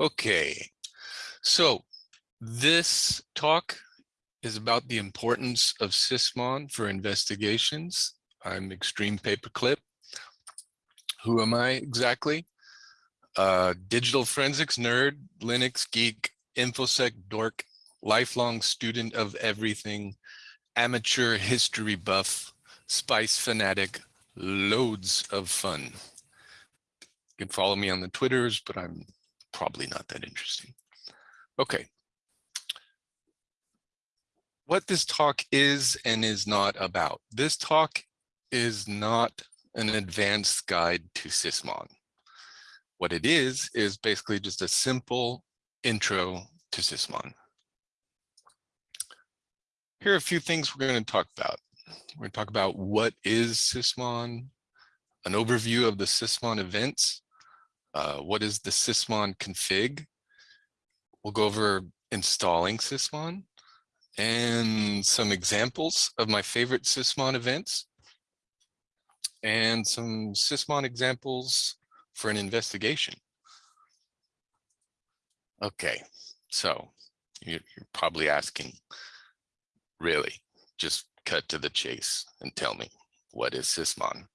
Okay, so this talk is about the importance of Sysmon for investigations. I'm Extreme Paperclip. Who am I exactly? Uh, digital forensics nerd, Linux geek, InfoSec dork, lifelong student of everything, amateur history buff, spice fanatic, loads of fun. You can follow me on the Twitters, but I'm probably not that interesting. Okay. What this talk is and is not about. This talk is not an advanced guide to Sysmon. What it is, is basically just a simple intro to Sysmon. Here are a few things we're going to talk about. We're going to talk about what is Sysmon, an overview of the Sysmon events, uh, what is the Sysmon config. We'll go over installing Sysmon and some examples of my favorite Sysmon events and some Sysmon examples for an investigation. Okay, so you're probably asking, really, just cut to the chase and tell me, what is Sysmon?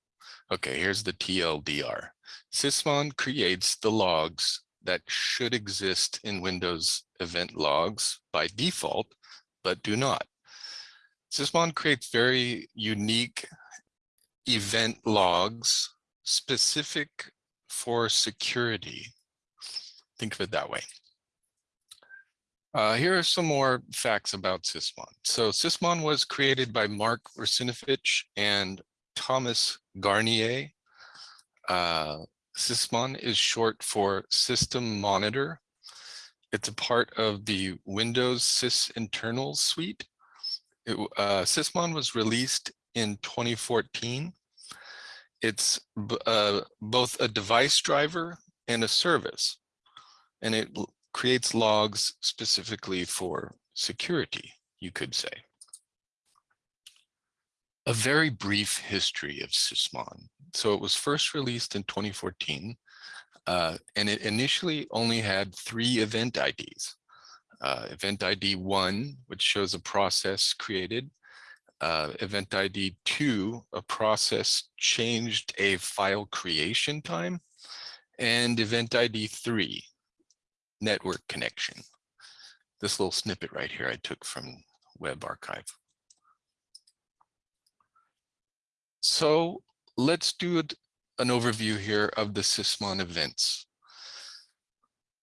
Okay, here's the TLDR. Sysmon creates the logs that should exist in Windows event logs by default, but do not. Sysmon creates very unique event logs specific for security. Think of it that way. Uh, here are some more facts about Sysmon. So Sysmon was created by Mark Russinovich and Thomas Garnier. Uh, Sysmon is short for System Monitor. It's a part of the Windows sysinternals suite. It, uh, Sysmon was released in 2014. It's uh, both a device driver and a service, and it creates logs specifically for security, you could say. A very brief history of Sysmon. So it was first released in 2014, uh, and it initially only had three event IDs. Uh, event ID 1, which shows a process created. Uh, event ID 2, a process changed a file creation time. And event ID 3, network connection. This little snippet right here I took from Web Archive. So let's do an overview here of the Sysmon events.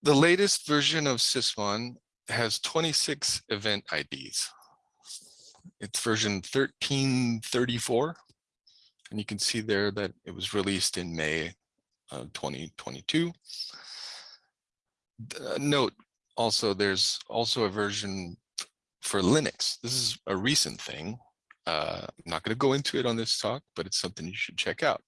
The latest version of Sysmon has 26 event IDs. It's version 1334. And you can see there that it was released in May of 2022. Uh, note also, there's also a version for Linux. This is a recent thing. Uh, I'm not going to go into it on this talk, but it's something you should check out.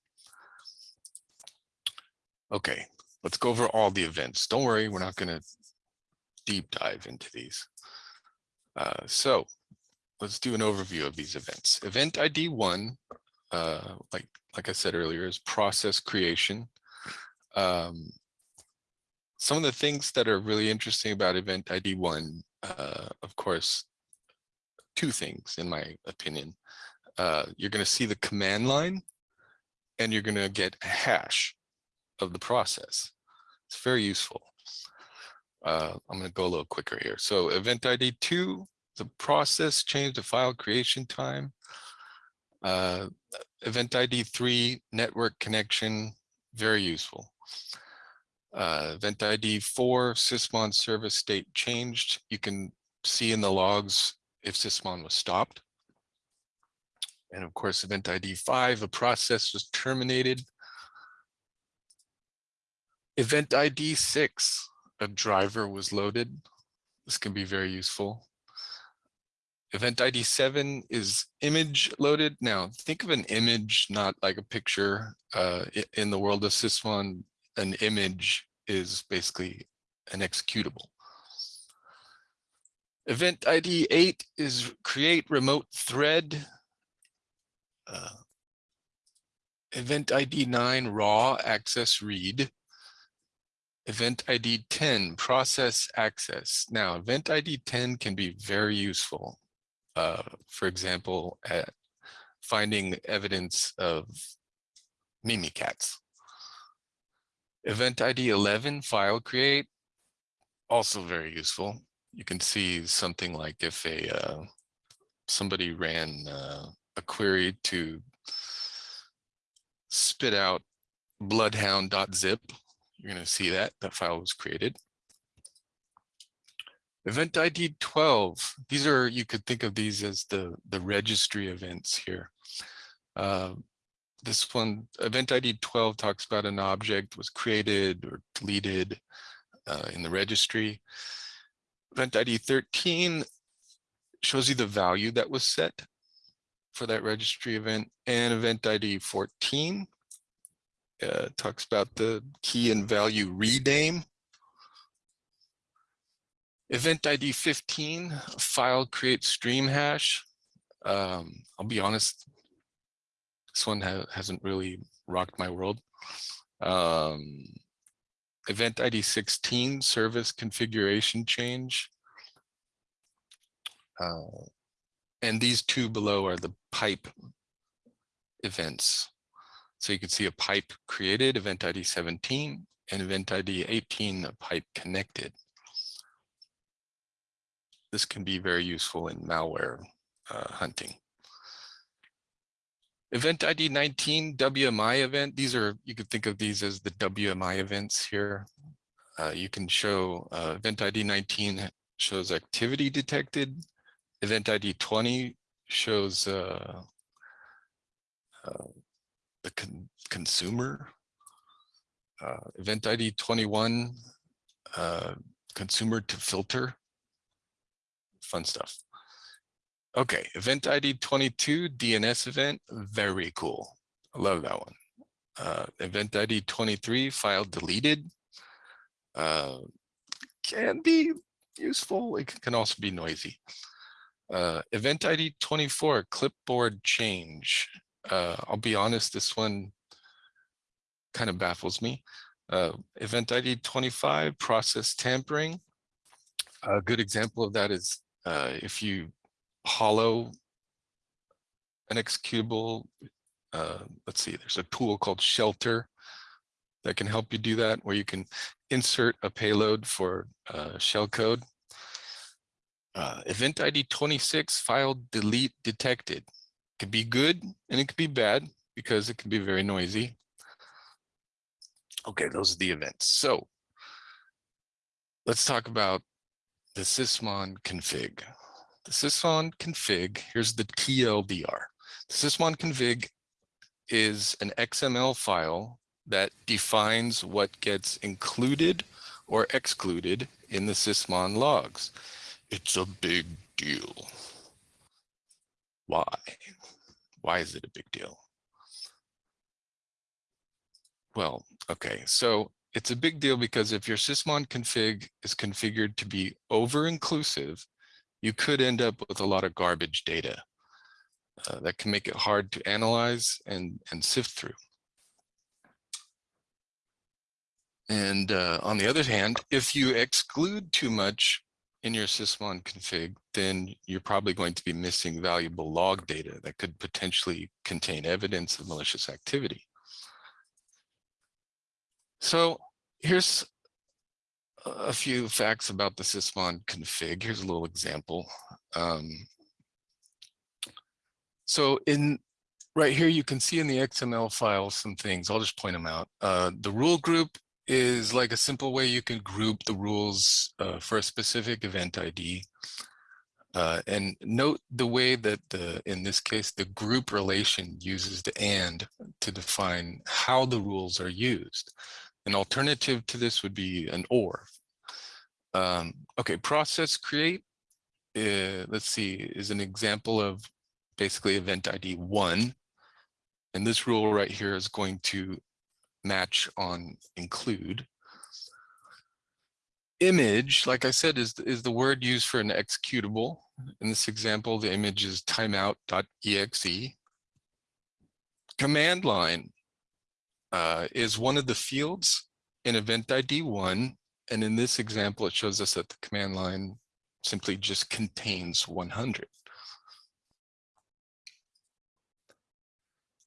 Okay, let's go over all the events. Don't worry, we're not going to deep dive into these. Uh, so let's do an overview of these events. Event ID one, uh, like like I said earlier, is process creation. Um, some of the things that are really interesting about event ID one, uh, of course, two things in my opinion. Uh, you're going to see the command line and you're going to get a hash of the process. It's very useful. Uh, I'm going to go a little quicker here. So event ID two, the process change the file creation time. Uh, event ID three, network connection, very useful. Uh, event ID four, Sysmon service state changed. You can see in the logs if Sysmon was stopped. And of course, event ID five, a process was terminated. Event ID six, a driver was loaded. This can be very useful. Event ID seven is image loaded. Now think of an image, not like a picture. Uh, in the world of Sysmon, an image is basically an executable. Event ID 8 is create remote thread. Uh, event ID 9 raw access read. event ID 10, process access. Now, event ID 10 can be very useful. Uh, for example, at finding evidence of Mimikatz. Event ID 11, file create, also very useful. You can see something like if a uh, somebody ran uh, a query to spit out bloodhound.zip, you're going to see that that file was created. Event ID 12, these are, you could think of these as the, the registry events here. Uh, this one, event ID 12 talks about an object was created or deleted uh, in the registry. Event ID 13 shows you the value that was set for that registry event and event ID 14 uh, talks about the key and value rename. Event ID 15, file create stream hash. Um, I'll be honest, this one ha hasn't really rocked my world. Um, event ID 16, service configuration change. Uh, and these two below are the pipe events. So you can see a pipe created, event ID 17, and event ID 18, a pipe connected. This can be very useful in malware uh, hunting. Event ID 19 WMI event. These are, you could think of these as the WMI events here. Uh, you can show uh, event ID 19 shows activity detected. Event ID 20 shows uh, uh the con consumer. Uh, event ID 21, uh, consumer to filter. Fun stuff. Okay, event ID 22, DNS event, very cool. I love that one. Uh, event ID 23, file deleted. Uh, can be useful, it can also be noisy. Uh, event ID 24, clipboard change. Uh, I'll be honest, this one kind of baffles me. Uh, event ID 25, process tampering. A good example of that is uh, if you hollow an executable. Uh, let's see, there's a tool called Shellter that can help you do that, where you can insert a payload for uh, shellcode. Uh, event ID 26 file delete detected. It Could be good and it could be bad because it can be very noisy. Okay, those are the events. So let's talk about the sysmon config the sysmon config, here's the TLDR. The sysmon config is an XML file that defines what gets included or excluded in the sysmon logs. It's a big deal. Why? Why is it a big deal? Well, okay, so it's a big deal because if your sysmon config is configured to be over-inclusive, you could end up with a lot of garbage data uh, that can make it hard to analyze and, and sift through. And uh, on the other hand, if you exclude too much in your sysmon config, then you're probably going to be missing valuable log data that could potentially contain evidence of malicious activity. So here's a few facts about the sysmon config. Here's a little example. Um, so in right here, you can see in the XML file some things. I'll just point them out. Uh, the rule group is like a simple way you can group the rules uh, for a specific event ID. Uh, and note the way that the, in this case, the group relation uses the and to define how the rules are used. An alternative to this would be an or. Um, okay, process create, uh, let's see, is an example of basically event ID one. And this rule right here is going to match on include. Image, like I said, is, is the word used for an executable. In this example, the image is timeout.exe. Command line uh, is one of the fields in event ID one, and in this example, it shows us that the command line simply just contains 100.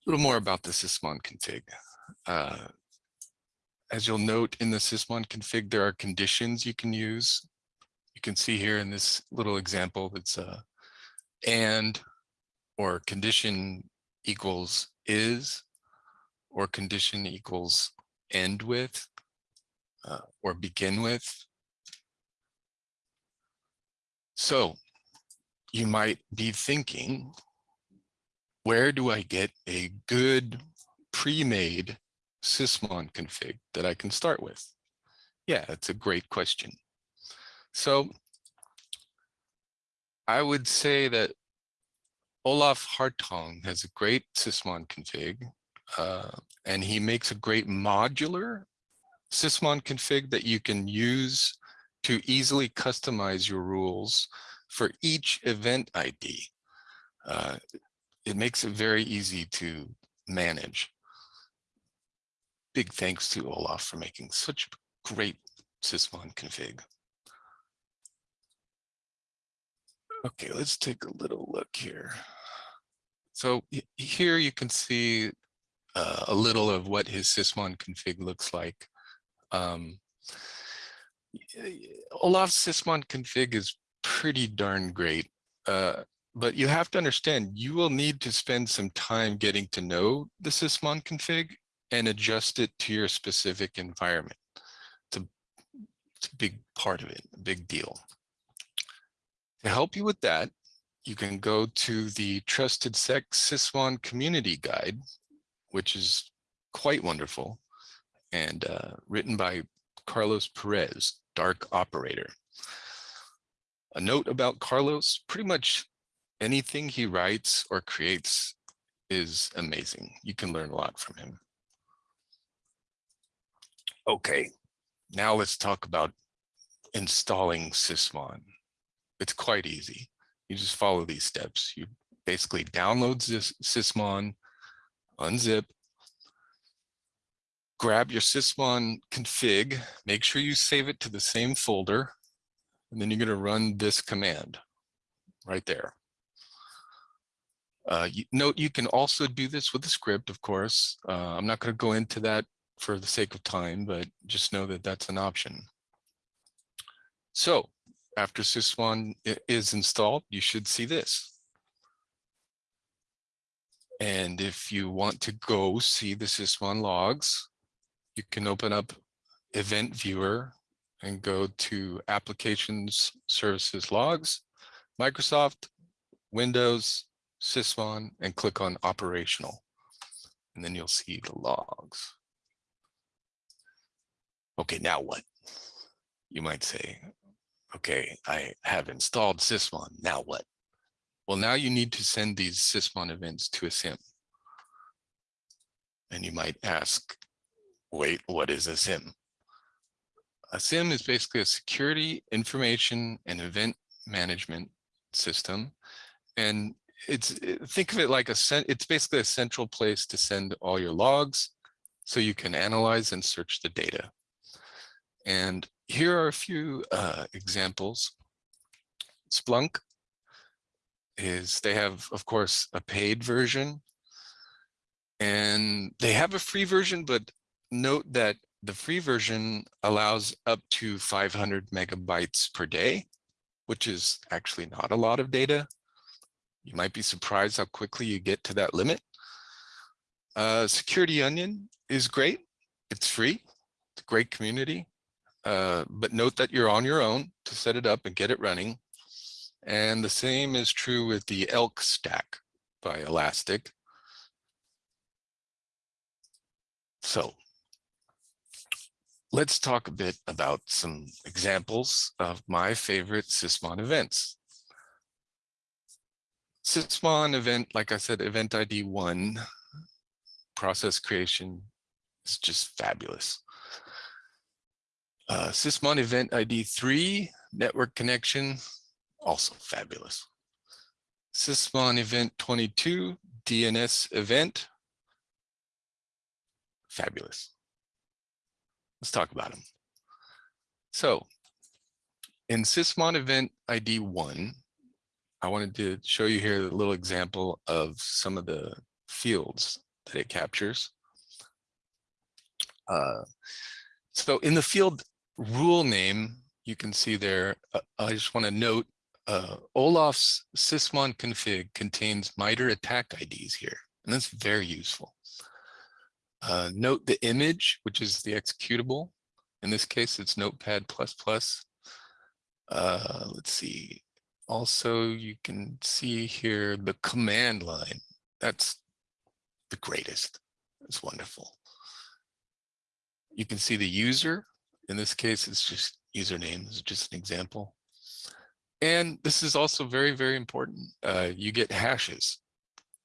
A little more about the sysmon config. Uh, as you'll note in the sysmon config, there are conditions you can use. You can see here in this little example, that's uh, and or condition equals is or condition equals end with uh, or begin with. So you might be thinking, where do I get a good pre-made sysmon config that I can start with? Yeah, that's a great question. So I would say that Olaf Hartong has a great sysmon config, uh, and he makes a great modular sysmon config that you can use to easily customize your rules for each event ID. Uh, it makes it very easy to manage. Big thanks to Olaf for making such a great sysmon config. Okay, let's take a little look here. So here you can see uh, a little of what his sysmon config looks like. Um, Olaf's sysmon config is pretty darn great, uh, but you have to understand you will need to spend some time getting to know the sysmon config and adjust it to your specific environment. It's a, it's a big part of it, a big deal. To help you with that, you can go to the TrustedSec Sysmon Community Guide, which is quite wonderful and uh, written by Carlos Perez, Dark Operator. A note about Carlos, pretty much anything he writes or creates is amazing. You can learn a lot from him. Okay, now let's talk about installing Sysmon. It's quite easy. You just follow these steps. You basically download Sysmon, unzip, grab your sysmon config, make sure you save it to the same folder, and then you're going to run this command right there. Uh, you, note you can also do this with a script, of course. Uh, I'm not going to go into that for the sake of time, but just know that that's an option. So after sysmon is installed, you should see this. And if you want to go see the sysmon logs, you can open up event viewer and go to applications services logs, Microsoft, Windows, Sysmon, and click on operational. And then you'll see the logs. Okay, now what? You might say, okay, I have installed Sysmon, now what? Well, now you need to send these Sysmon events to a SIEM. And you might ask, wait, what is a SIEM? A SIEM is basically a security information and event management system. And it's think of it like a it's basically a central place to send all your logs so you can analyze and search the data. And here are a few uh, examples. Splunk is they have, of course, a paid version and they have a free version, but note that the free version allows up to 500 megabytes per day, which is actually not a lot of data. You might be surprised how quickly you get to that limit. Uh, Security Onion is great. It's free. It's a great community. Uh, but note that you're on your own to set it up and get it running. And the same is true with the ELK stack by Elastic. So let's talk a bit about some examples of my favorite Sysmon events. Sysmon event, like I said, event ID one, process creation is just fabulous. Uh, Sysmon event ID three, network connection, also fabulous. Sysmon event 22, DNS event, fabulous. Let's talk about them. So in Sysmon event ID one, I wanted to show you here a little example of some of the fields that it captures. Uh, so in the field rule name, you can see there, uh, I just want to note uh, Olaf's sysmon config contains MITRE ATT&CK IDs here, and that's very useful. Uh, note the image, which is the executable. In this case, it's Notepad++. Uh, let's see. Also, you can see here the command line. That's the greatest. It's wonderful. You can see the user. In this case, it's just username. This is just an example. And this is also very, very important. Uh, you get hashes.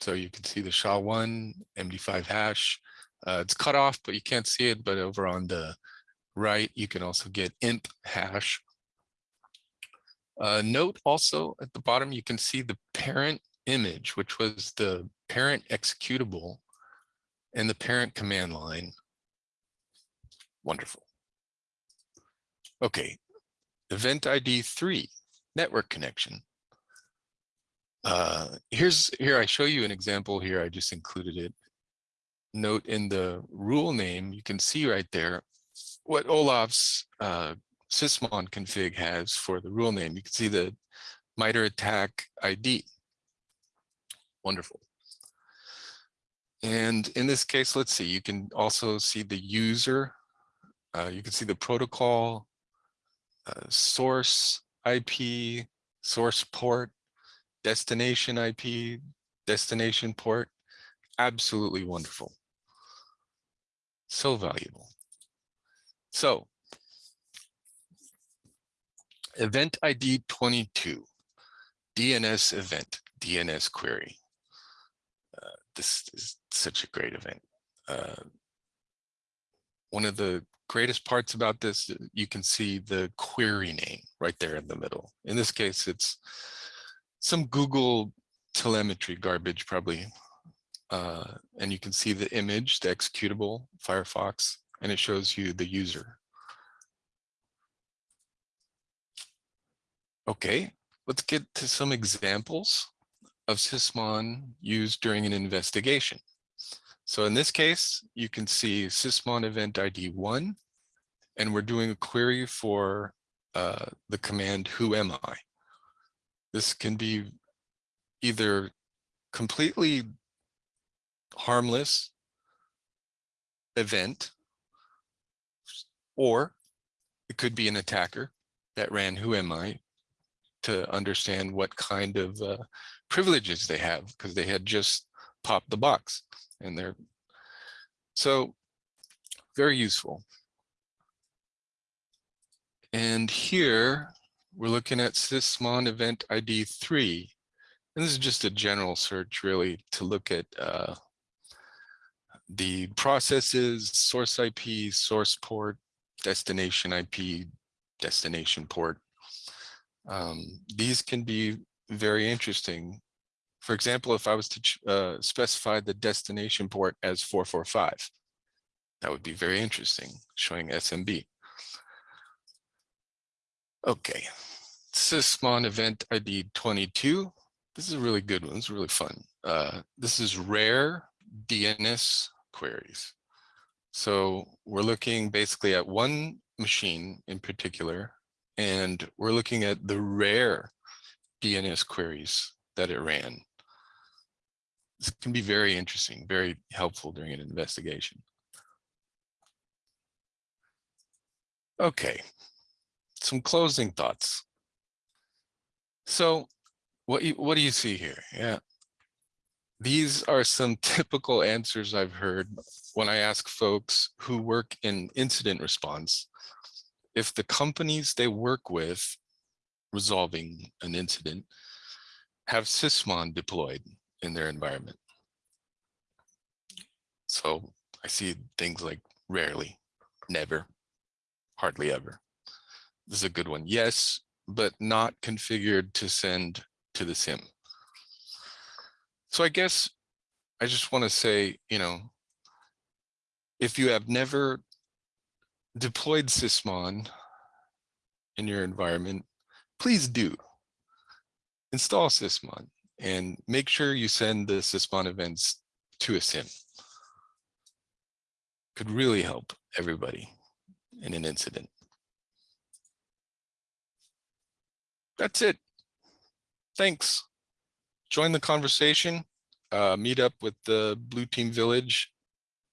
So you can see the SHA-1, MD5 hash. Uh, it's cut off, but you can't see it. But over on the right, you can also get imp hash. Uh, note also at the bottom, you can see the parent image, which was the parent executable and the parent command line. Wonderful. Okay, event ID three, network connection. Uh, here's here I show you an example here. I just included it. Note in the rule name, you can see right there what Olaf's uh, sysmon config has for the rule name. You can see the MITRE ATT&CK ID. Wonderful. And in this case, let's see, you can also see the user. Uh, you can see the protocol, uh, source IP, source port, destination IP, destination port. Absolutely wonderful. So valuable. So event ID 22, DNS event, DNS query. Uh, this is such a great event. Uh, one of the greatest parts about this, uh, you can see the query name right there in the middle. In this case, it's some Google telemetry garbage probably. Uh, and you can see the image, the executable Firefox, and it shows you the user. Okay, let's get to some examples of Sysmon used during an investigation. So in this case, you can see Sysmon event ID one, and we're doing a query for uh, the command who am I. This can be either completely harmless event, or it could be an attacker that ran who am I to understand what kind of uh, privileges they have because they had just popped the box and they're so very useful. And here we're looking at sysmon event ID three. And this is just a general search really to look at uh, the processes, source IP, source port, destination IP, destination port, um, these can be very interesting. For example, if I was to uh, specify the destination port as 445, that would be very interesting, showing SMB. Okay, Sysmon event ID 22. This is a really good one. It's really fun. Uh, this is rare DNS queries. So we're looking basically at one machine in particular and we're looking at the rare DNS queries that it ran. This can be very interesting, very helpful during an investigation. Okay, some closing thoughts. So what, you, what do you see here? Yeah, these are some typical answers I've heard when I ask folks who work in incident response if the companies they work with resolving an incident have Sysmon deployed in their environment. So I see things like rarely, never, hardly ever. This is a good one. Yes, but not configured to send to the SIEM. So I guess I just want to say, you know, if you have never deployed Sysmon in your environment, please do. Install Sysmon and make sure you send the Sysmon events to a SIEM. Could really help everybody in an incident. That's it. Thanks. Join the conversation. Uh, meet up with the Blue Team Village,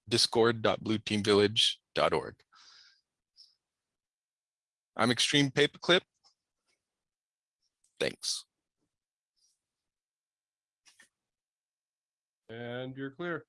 discord.blueteamvillage.org. I'm Extreme Paperclip. Thanks. And you're clear.